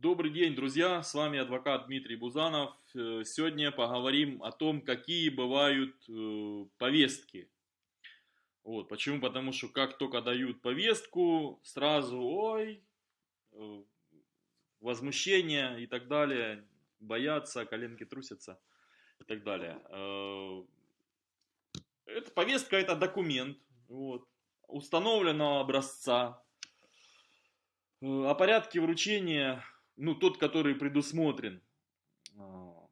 Добрый день, друзья! С вами адвокат Дмитрий Бузанов. Э, сегодня поговорим о том, какие бывают э, повестки. Вот, почему? Потому что как только дают повестку, сразу, ой, э, возмущение и так далее, боятся, коленки трусятся и так далее. Эта повестка – это документ вот, установленного образца, о порядке вручения ну, тот, который предусмотрен а,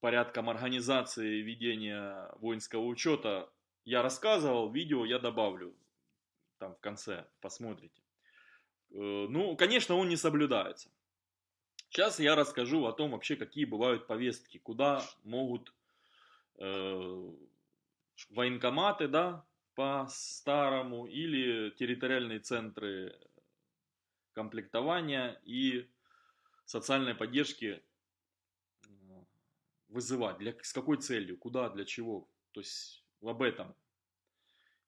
порядком организации ведения воинского учета, я рассказывал, видео я добавлю там в конце, посмотрите. Э, ну, конечно, он не соблюдается. Сейчас я расскажу о том вообще, какие бывают повестки, куда могут э, военкоматы, да, по-старому, или территориальные центры комплектования и социальной поддержки вызывать, для, с какой целью, куда, для чего, то есть об этом.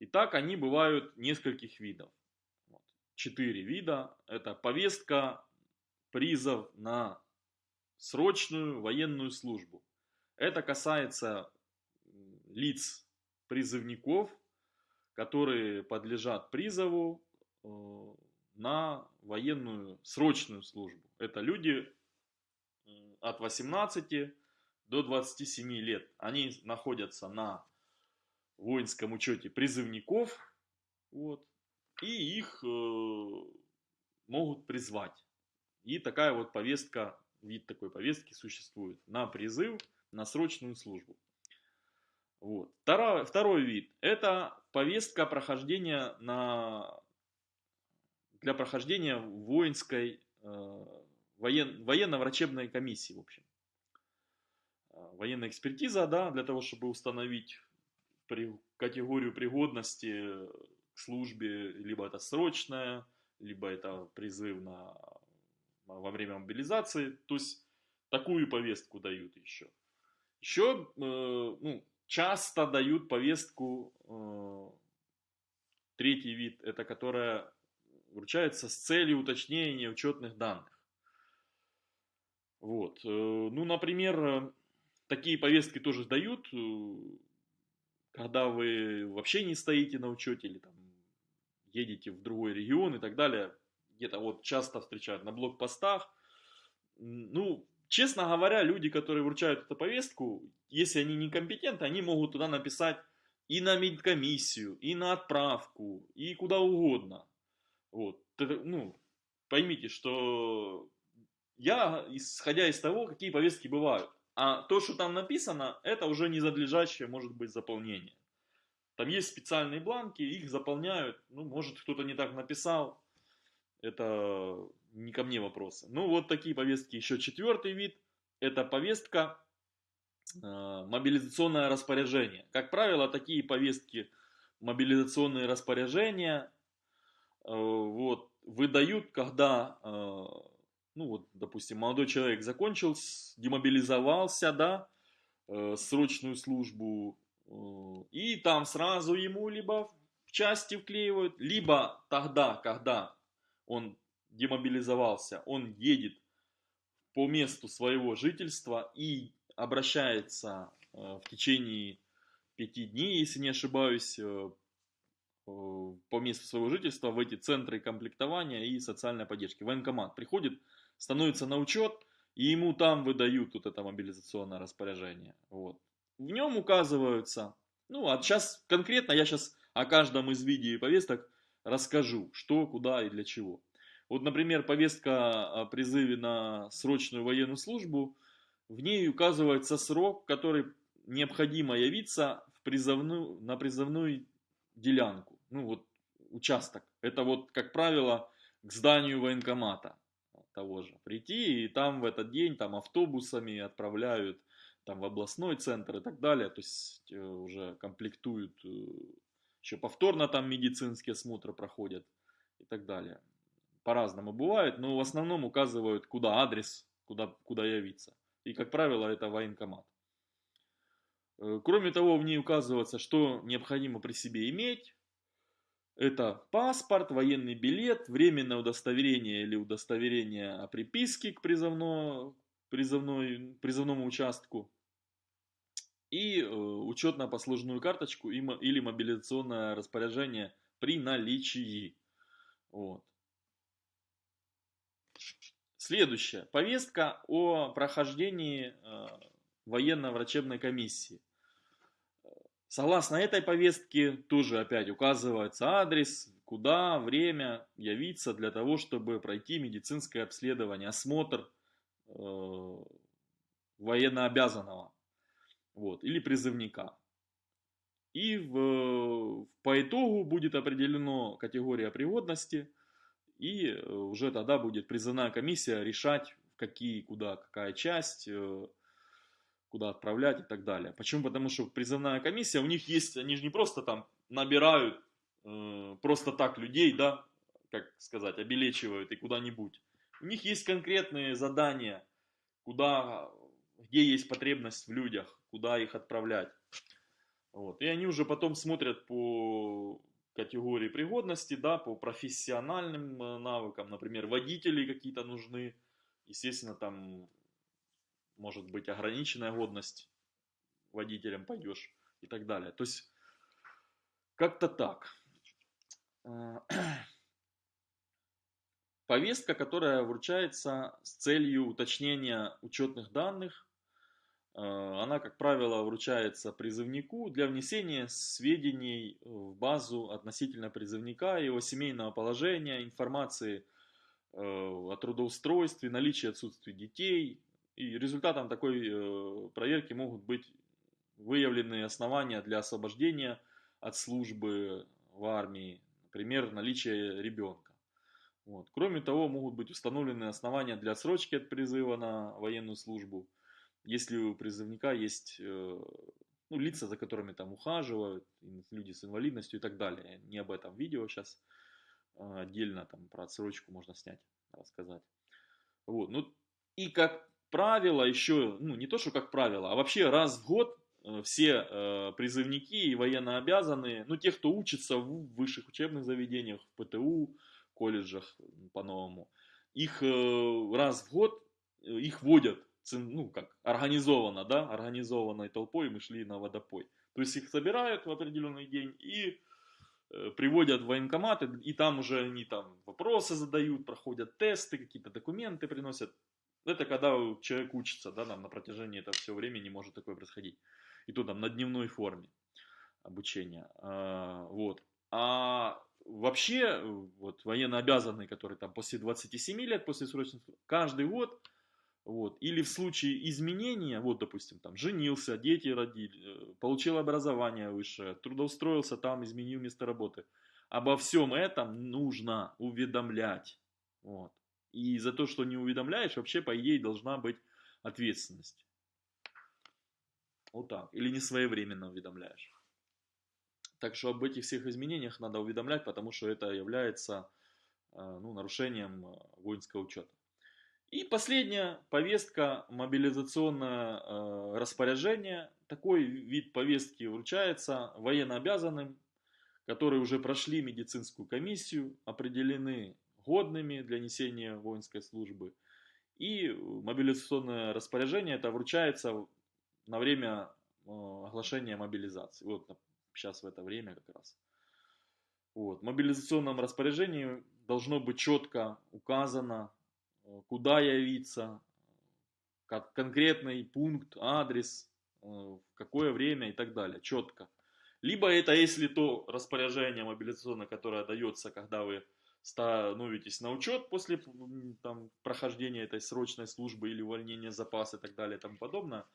Итак, они бывают нескольких видов. Вот. Четыре вида. Это повестка, призов на срочную военную службу. Это касается лиц призывников, которые подлежат призову э, на военную срочную службу. Это люди от 18 до 27 лет. Они находятся на воинском учете призывников, вот, и их э, могут призвать. И такая вот повестка, вид такой повестки существует на призыв, на срочную службу. Вот. Второй, второй вид – это повестка прохождения на для прохождения воинской э, воен, военно-врачебной комиссии, в общем. Э, военная экспертиза, да, для того, чтобы установить при, категорию пригодности к службе, либо это срочная, либо это призыв на, во время мобилизации. То есть такую повестку дают еще. Еще э, ну, часто дают повестку, э, третий вид, это которая вручается с целью уточнения учетных данных. Вот. Э, ну, например, такие повестки тоже дают, э, когда вы вообще не стоите на учете или там едете в другой регион и так далее. Где-то вот часто встречают на блокпостах. Ну, честно говоря, люди, которые вручают эту повестку, если они некомпетентны, они могут туда написать и на медкомиссию, и на отправку, и куда угодно. Вот. Ну, поймите, что я, исходя из того, какие повестки бывают, а то, что там написано, это уже не задлежащее может быть заполнение. Там есть специальные бланки, их заполняют, ну, может кто-то не так написал, это не ко мне вопросы. Ну, вот такие повестки. Еще четвертый вид, это повестка э, мобилизационное распоряжение. Как правило, такие повестки мобилизационные распоряжения вот, выдают, когда, э, ну вот, допустим, молодой человек закончил, демобилизовался, да, э, срочную службу, и там сразу ему либо в части вклеивают, либо тогда, когда он демобилизовался, он едет по месту своего жительства и обращается в течение пяти дней, если не ошибаюсь, Э, по месту своего жительства в эти центры комплектования и социальной поддержки. Военкомат приходит, становится на учет, и ему там выдают вот это мобилизационное распоряжение. Вот. В нем указываются, ну а сейчас конкретно я сейчас о каждом из видео и повесток расскажу, что, куда и для чего. Вот, например, повестка о призыве на срочную военную службу, в ней указывается срок, который необходимо явиться в призывную, на призывную делянку ну вот участок. Это вот, как правило, к зданию военкомата того же. Прийти и там в этот день там автобусами отправляют там в областной центр и так далее. То есть э, уже комплектуют, э, еще повторно там медицинские осмотры проходят и так далее. По-разному бывает, но в основном указывают, куда адрес, куда, куда явиться. И, как правило, это военкомат. Э, кроме того, в ней указывается, что необходимо при себе иметь, Это паспорт, военный билет, временное удостоверение или удостоверение о приписке к призывно, призывной, призывному участку и э, учетно-послужную карточку или мобилизационное распоряжение при наличии. Вот. Следующее. Повестка о прохождении э, военно-врачебной комиссии. Согласно этой повестке тоже опять указывается адрес, куда, время явиться для того, чтобы пройти медицинское обследование, осмотр э, военнообязанного вот, или призывника. И в, по итогу будет определена категория пригодности, и уже тогда будет призывная комиссия решать, какие, куда, какая часть, э, куда отправлять и так далее. Почему? Потому что призывная комиссия, у них есть, они же не просто там набирают э, просто так людей, да, как сказать, обелечивают и куда-нибудь. У них есть конкретные задания, куда, где есть потребность в людях, куда их отправлять. Вот. И они уже потом смотрят по категории пригодности, да, по профессиональным э, навыкам, например, водители какие-то нужны, естественно, там может быть ограниченная годность водителем пойдешь и так далее. То есть как-то так. А, повестка, которая вручается с целью уточнения учетных данных, а, она, как правило, вручается призывнику для внесения сведений в базу относительно призывника, его семейного положения, информации э, о трудоустройстве, наличии отсутствия детей, и результатом такой э, проверки могут быть выявлены основания для освобождения от службы в армии, например, наличие ребенка. Вот. Кроме того, могут быть установлены основания для отсрочки от призыва на военную службу, если у призывника есть э, ну, лица, за которыми там ухаживают, люди с инвалидностью и так далее. Не об этом видео сейчас а отдельно там про отсрочку можно снять, рассказать. Вот. Ну, и как правило, еще, ну не то, что как правило, а вообще раз в год э, все э, призывники и военнообязанные, ну те, кто учится в высших учебных заведениях, в ПТУ, колледжах по-новому, их э, раз в год, э, их водят, ну как, организованно, да, организованной толпой мы шли на водопой. То есть их собирают в определенный день и э, приводят в военкоматы, и там уже они там вопросы задают, проходят тесты, какие-то документы приносят. Это когда человек учится, да, там на протяжении этого всего времени может такое происходить. И то там на дневной форме обучения. А, вот. А вообще, вот военнообязанные, которые там после 27 лет, после срочного, каждый год, вот, или в случае изменения, вот, допустим, там, женился, дети родили, э, получил образование высшее, трудоустроился там, изменил место работы. Обо всем этом нужно уведомлять. Вот. И за то, что не уведомляешь, вообще, по идее, должна быть ответственность. Вот так. Или не своевременно уведомляешь. Так что об этих всех изменениях надо уведомлять, потому что это является э, ну, нарушением э, воинского учета. И последняя повестка, мобилизационное э, распоряжение. Такой вид повестки вручается военнообязанным, которые уже прошли медицинскую комиссию, определены годными для несения воинской службы. И мобилизационное распоряжение это вручается на время э, оглашения мобилизации. Вот сейчас в это время как раз. Вот. В мобилизационном распоряжении должно быть четко указано, э, куда явиться, как конкретный пункт, адрес, э, в какое время и так далее, четко. Либо это если то распоряжение мобилизационное, которое дается, когда вы становитесь на учет после там, прохождения этой срочной службы или увольнения запаса и так далее и тому подобное,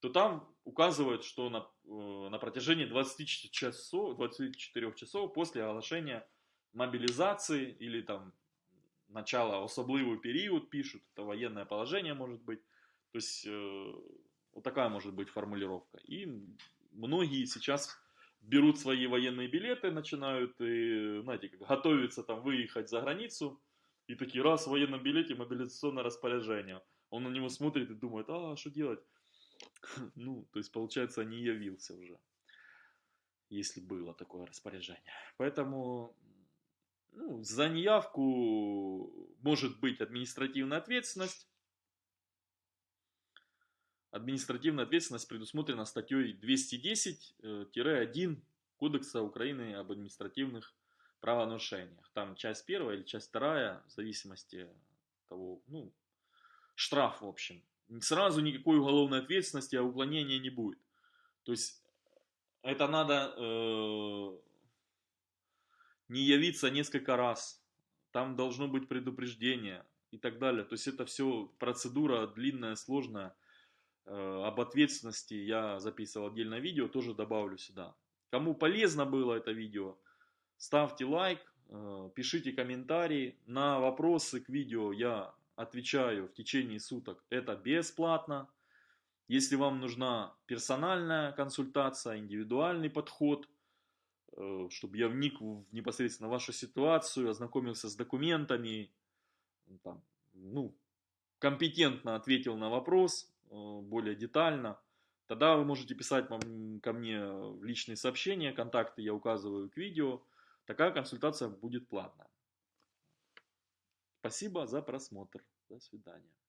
то там указывают, что на, э, на протяжении 24 часов, 24 часов после оглашения мобилизации или там начала особливый период пишут, это военное положение может быть. То есть э, вот такая может быть формулировка. И многие сейчас берут свои военные билеты, начинают, и, знаете, как готовятся там выехать за границу, и такие, раз в военном билете мобилизационное распоряжение. Он на него смотрит и думает, а, что делать? Ну, то есть, получается, не явился уже, если было такое распоряжение. Поэтому Ну, за неявку может быть административная ответственность. Административная ответственность предусмотрена статьей 210-1 Кодекса Украины об административных правонарушениях. Там часть первая или часть вторая, в зависимости от того, ну, штраф в общем. Сразу никакой уголовной ответственности, а уклонения не будет. То есть это надо э, не явиться несколько раз. Там должно быть предупреждение и так далее. То есть это все процедура длинная, сложная. Э, об ответственности я записывал отдельное видео, тоже добавлю сюда. Кому полезно было это видео, ставьте лайк, э, пишите комментарии. На вопросы к видео я отвечаю в течение суток. Это бесплатно. Если вам нужна персональная консультация, индивидуальный подход, э, чтобы я вник в непосредственно вашу ситуацию, ознакомился с документами, там, ну, компетентно ответил на вопрос, более детально, тогда вы можете писать ко мне в личные сообщения, контакты я указываю к видео. Такая консультация будет платная. Спасибо за просмотр. До свидания.